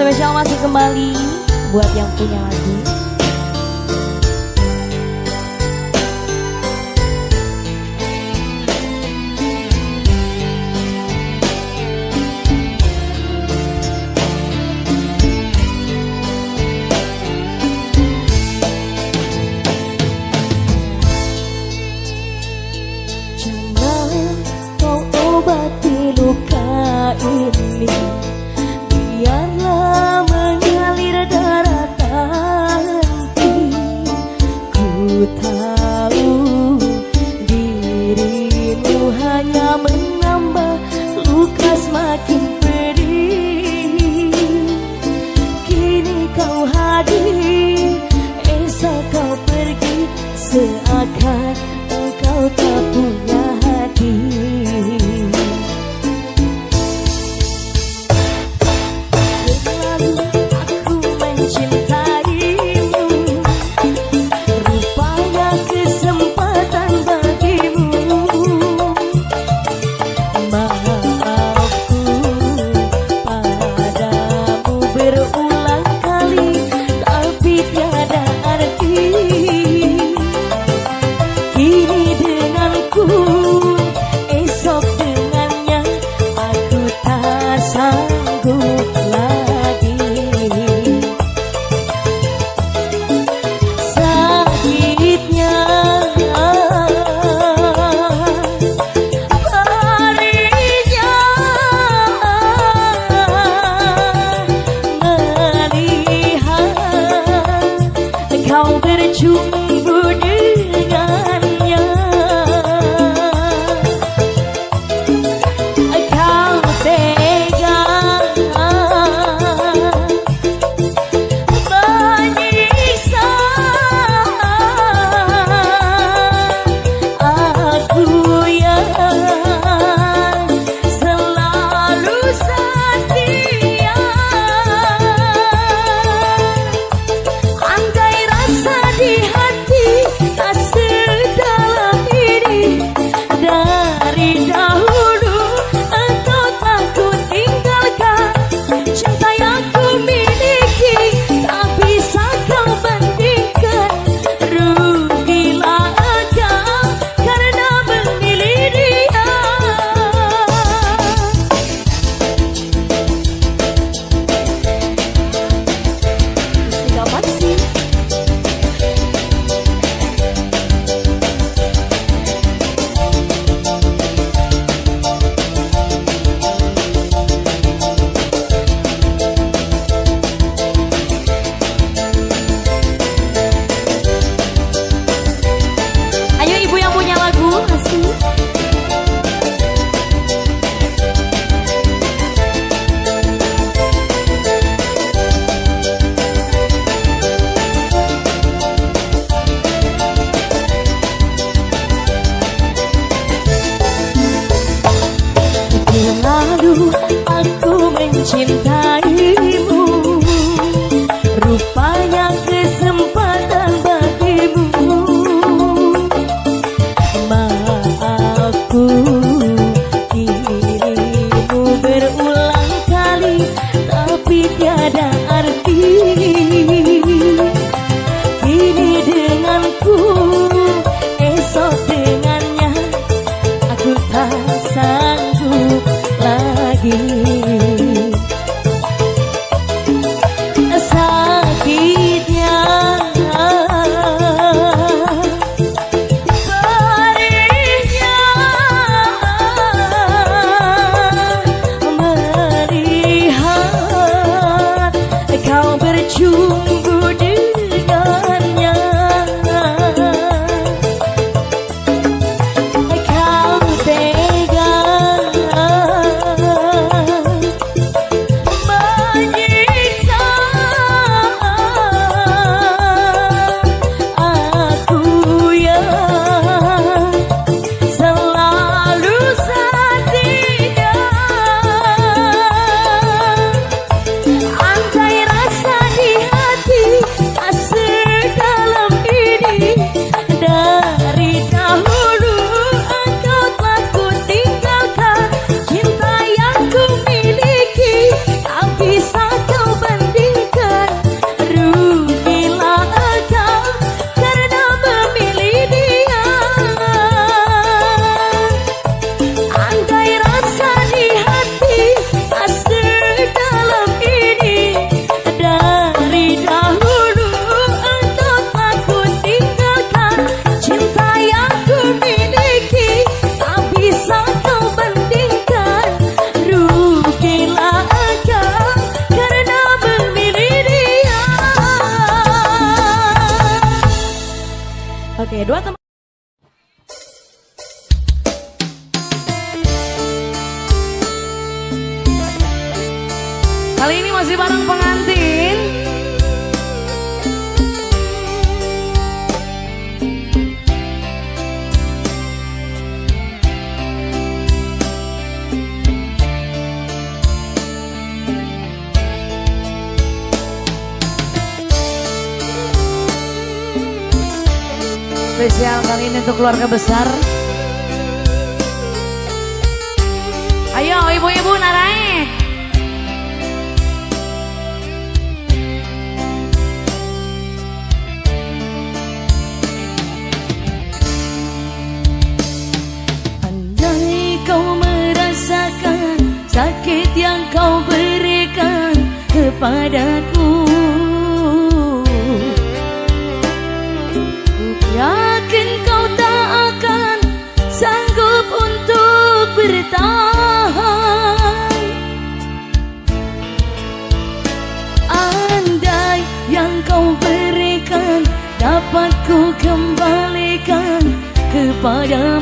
spesial masih kembali buat yang punya lagu. padaku. Ku yakin kau tak akan sanggup untuk bertahan. Andai yang kau berikan dapat ku kembalikan kepada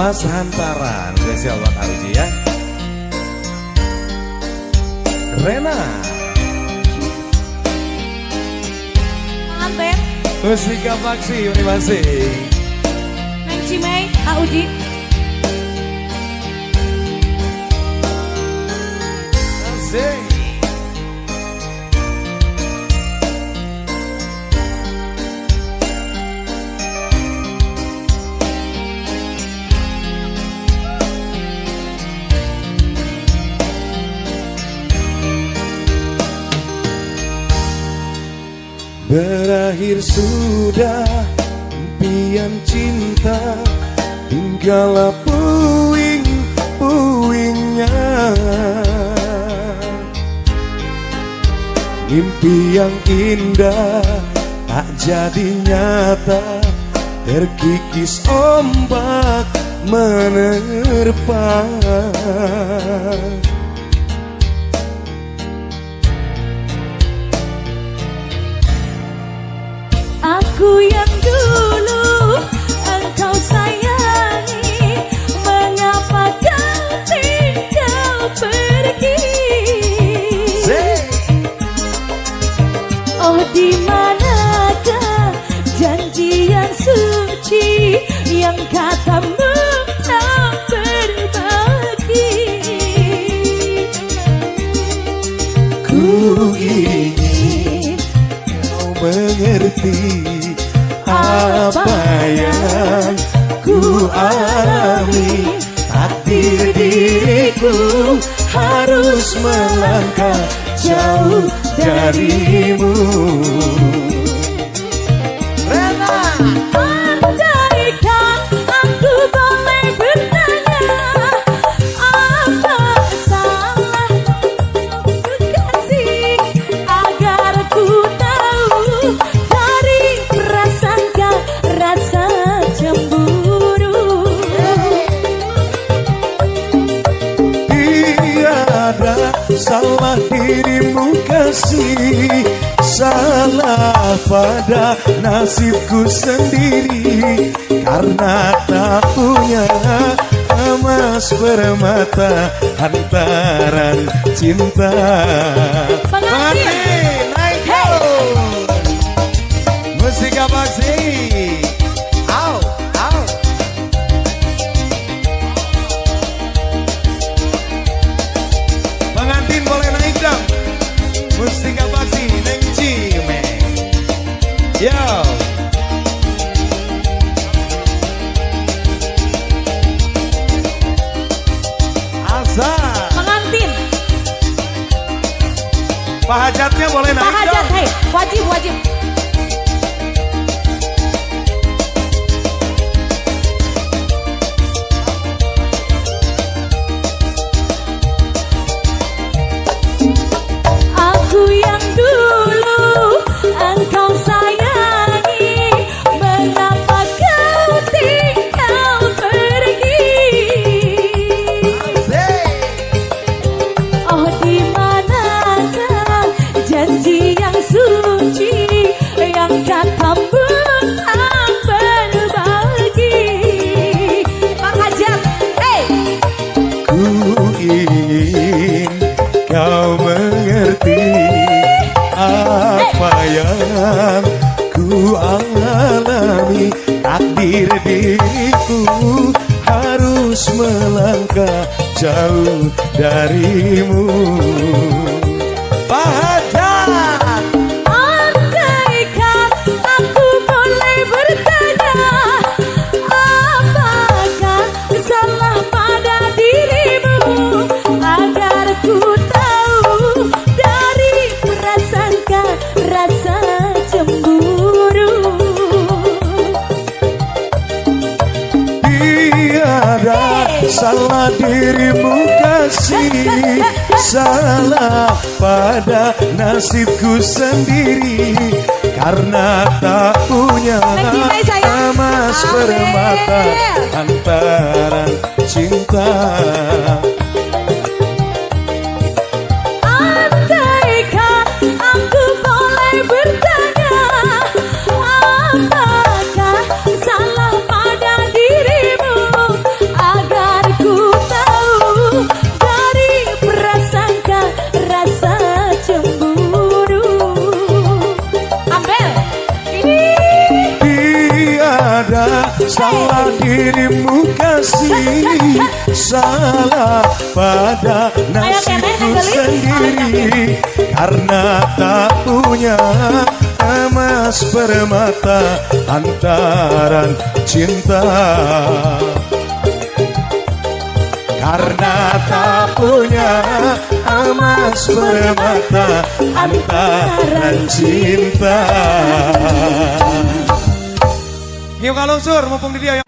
Mas Hantaran. Spesial buat Auji ya. Rena. Anten Musika Faksi Univasi Mei, Cimei Auji Berakhir sudah impian cinta Tinggallah puing-puingnya Mimpi yang indah tak jadi nyata Terkikis ombak menerpa hati apa yang ku alami? Takdir diriku harus melangkah jauh dari pada nasibku sendiri Karena tak punya emas permata Hantaran cinta. Pengantin. jauh darimu. Salah pada nasibku sendiri Karena tak punya emas permata Antara cinta karena tak punya emas permata antaran cinta. Karena tak punya emas permata antaran cinta. Ngiu kalungsur mumpung di dia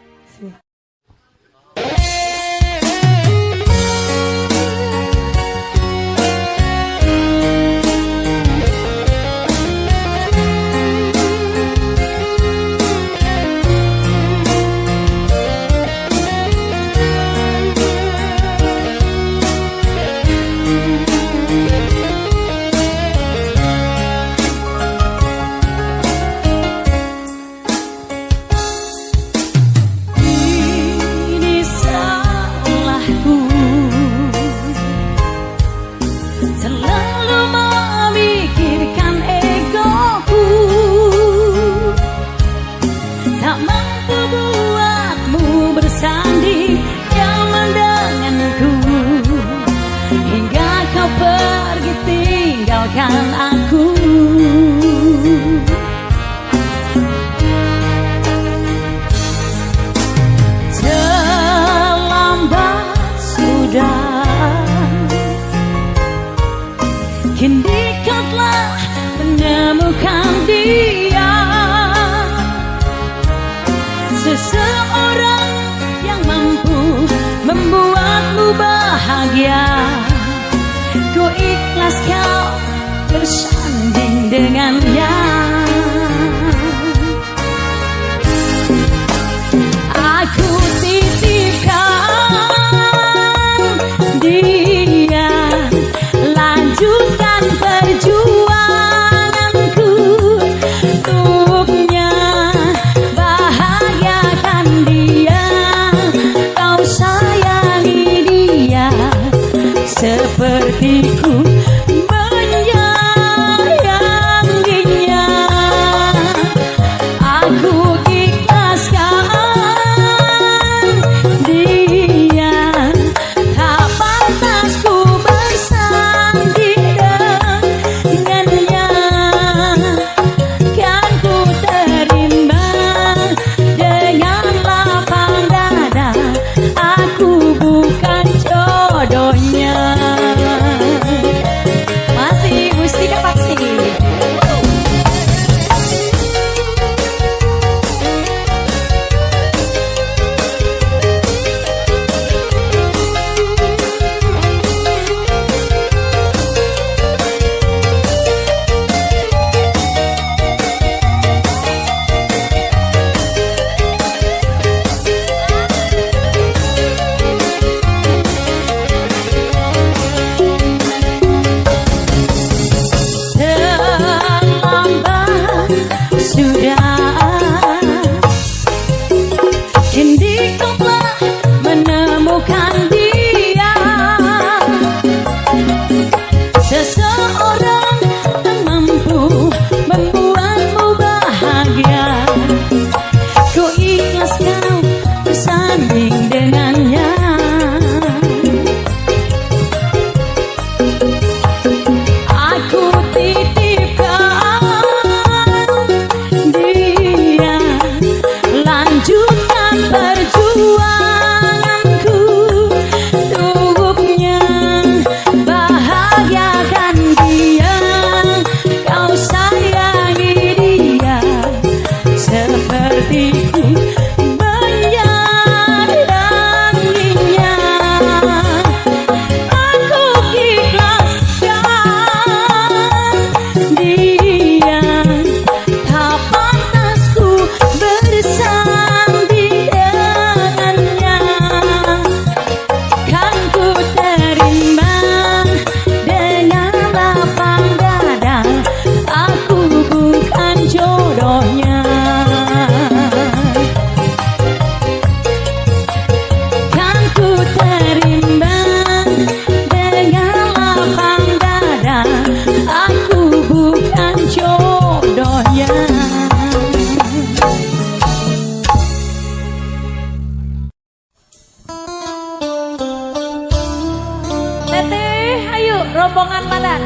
rombongan mana?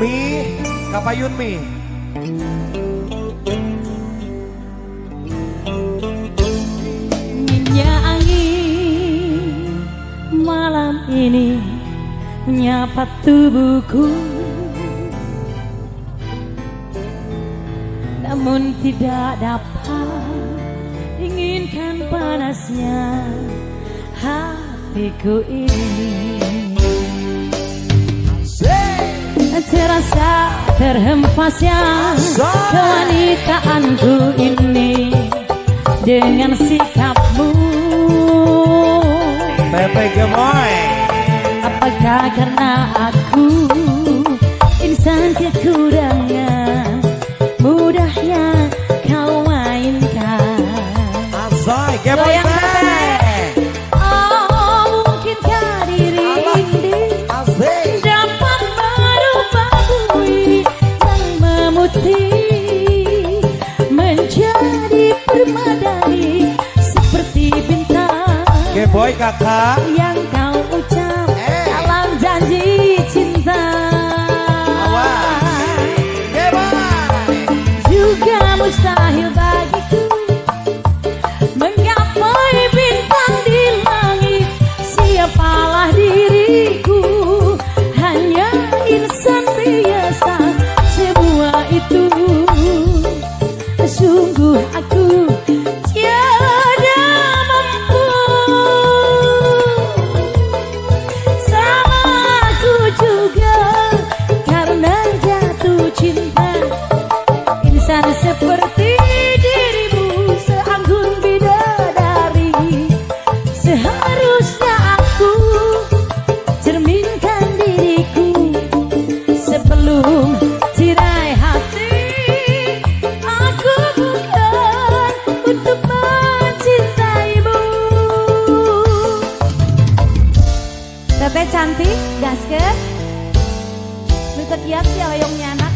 Mi, kapayun mi. Minyak angin malam ini menyapa tubuhku tidak dapat inginkan panasnya hatiku ini. Terasa terhempasnya kewanitaanku ini dengan sikapmu. Pepe Gemoy Apakah karena aku insan kekurangan mudahnya Azoy, Gemoy Oh mungkinkah diri ini dapat merubah bui yang memutih menjadi permadani seperti bintang. Geboy kakak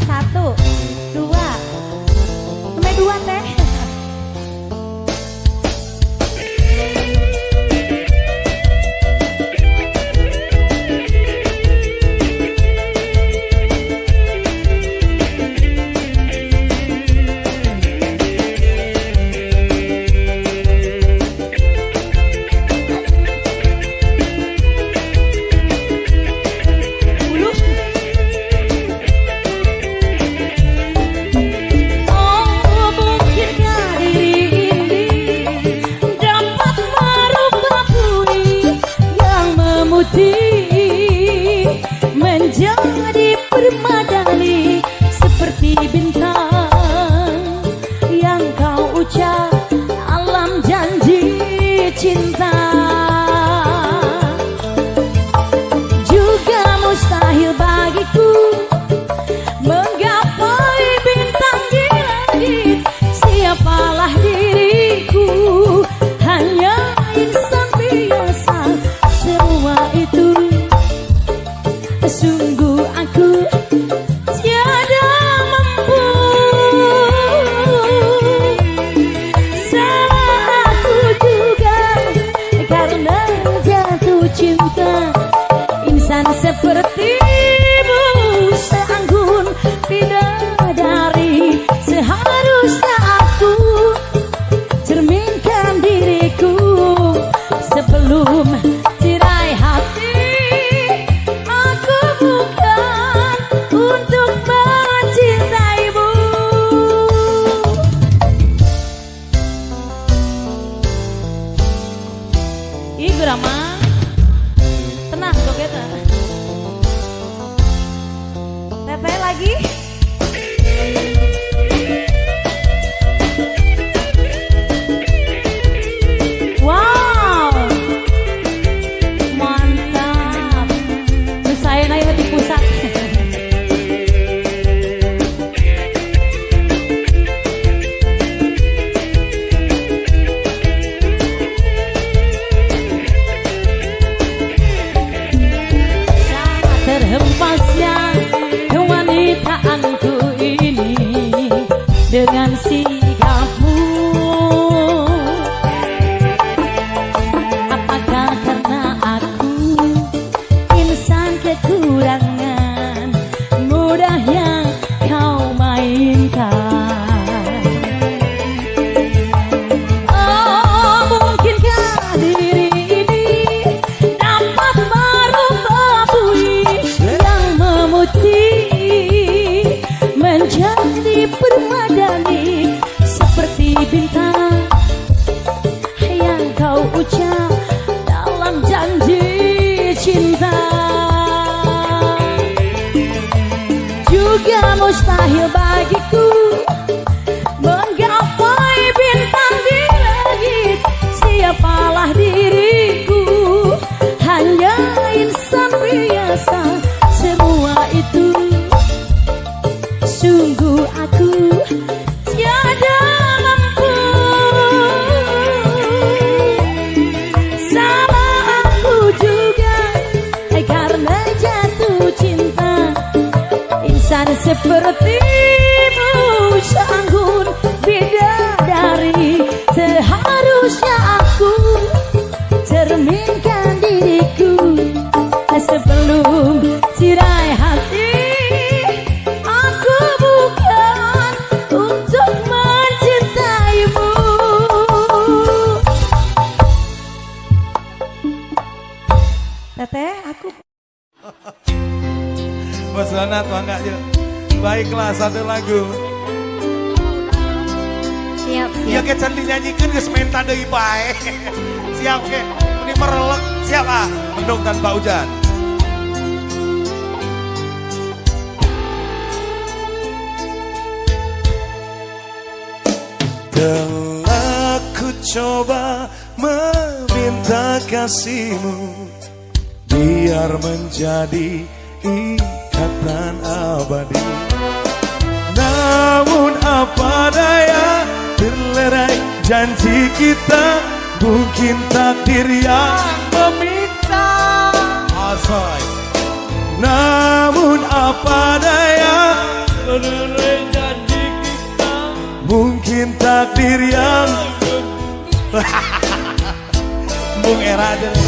satu Dua. Sampai dua teh Bandung tanpa hujan. Telah ku coba meminta kasihmu Biar menjadi ikatan abadi Namun apa daya terlerai janji kita Mungkin takdir yang takdir yang Bung Era aja.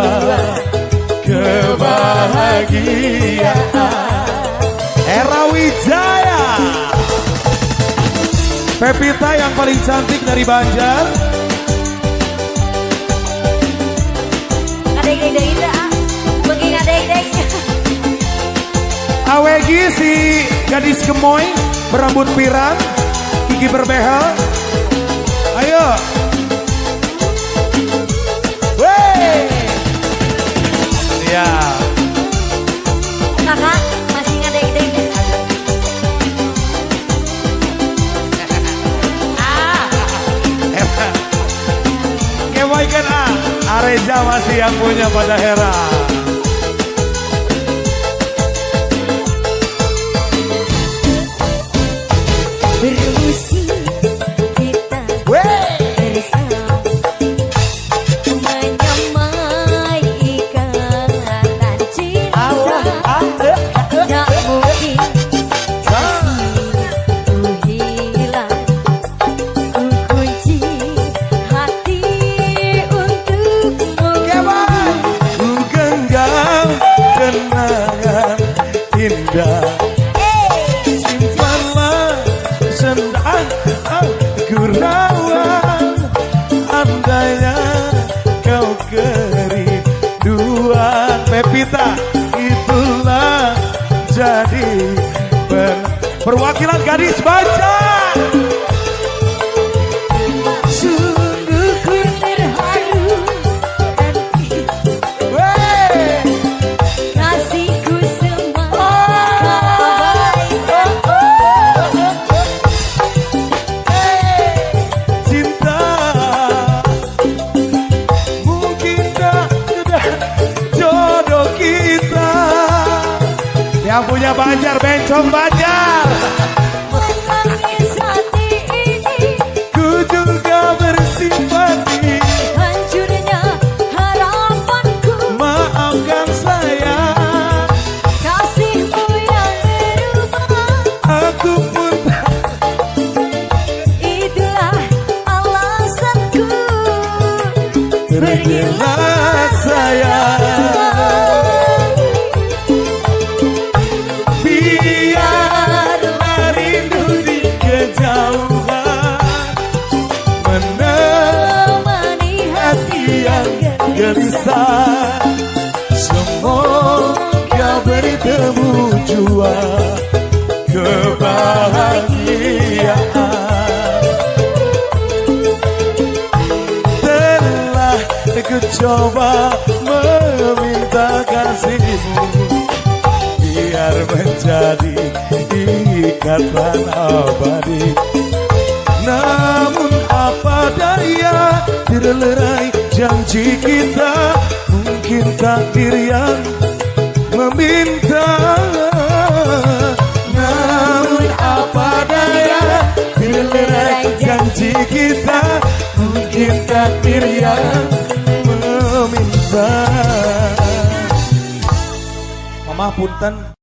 jiwa kebahagiaan. Era Wijaya. Pepita yang paling cantik dari Banjar. Ada ide-ide, Bagi ide-ide, Awegi si gadis gemoy Berambut pirang Gigi berbehel. Ayo. Ya. Kakak masih ngadek-dek. Gemoy kan ah. Areja masih yang punya pada Hera. Yang punya banjar bencong banjar ku coba meminta kasihmu Biar menjadi ikatan abadi namun apa daya terlerai janji kita Mungkin takdir yang meminta. Namun apa daya terlerai janji kita Mungkin takdir yang punten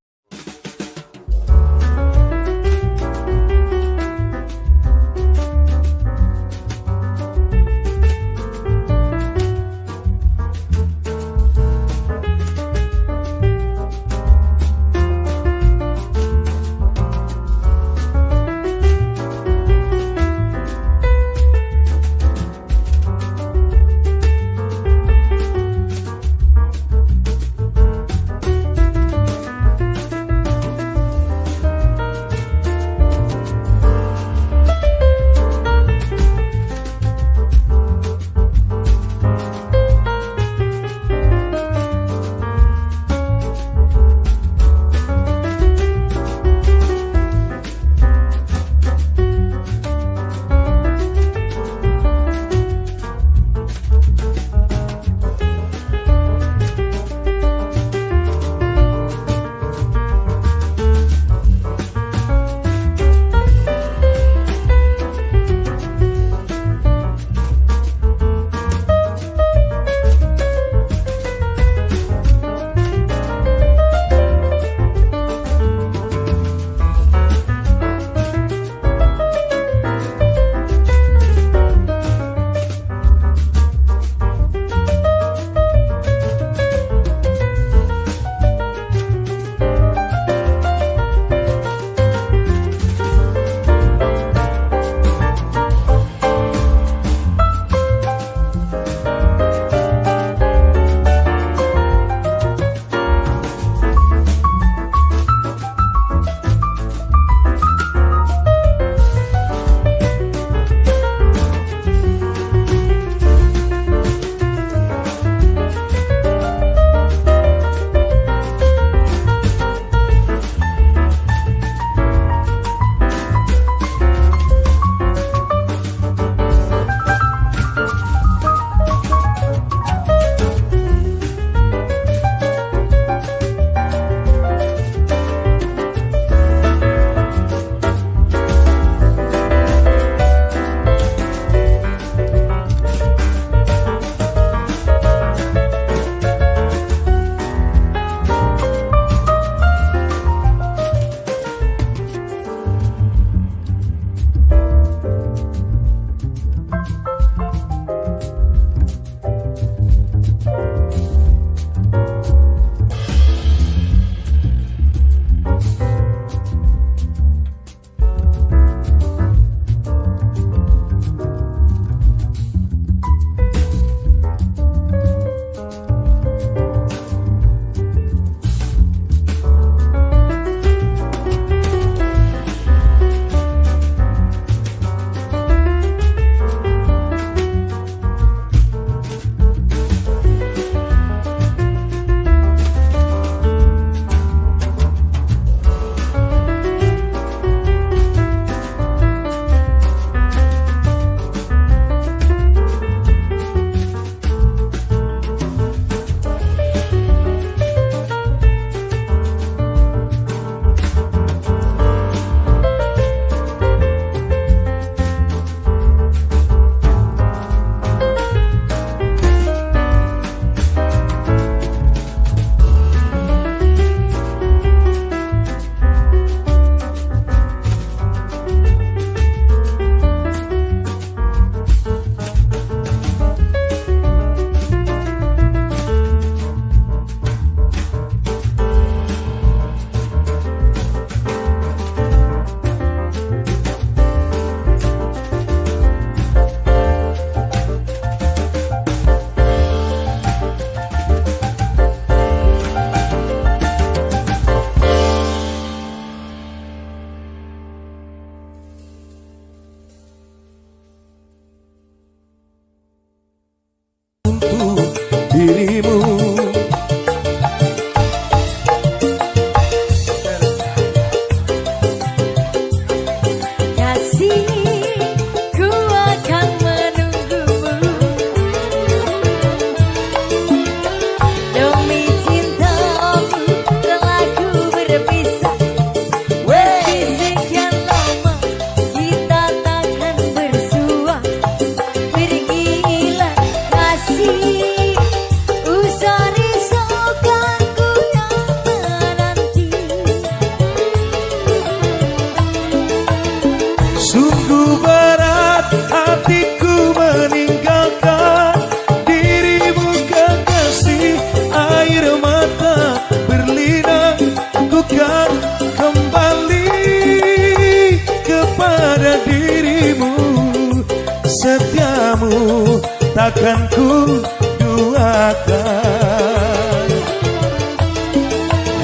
kamu takkan ku duakan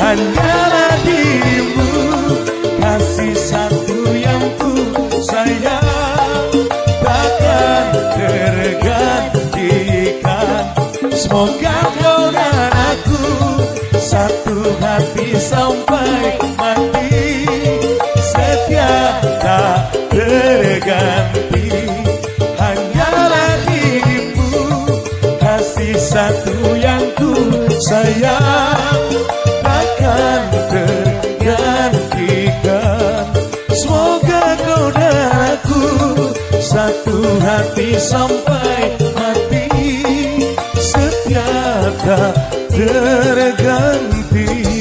Hanyalah dirimu kasih satu yang ku sayang. Takkan tergantikan. Semoga kau dan aku satu hati sampai mati satu yang ku sayang. Takkan tergantikan. Semoga kau dan aku satu hati sampai mati. Setia tak terganti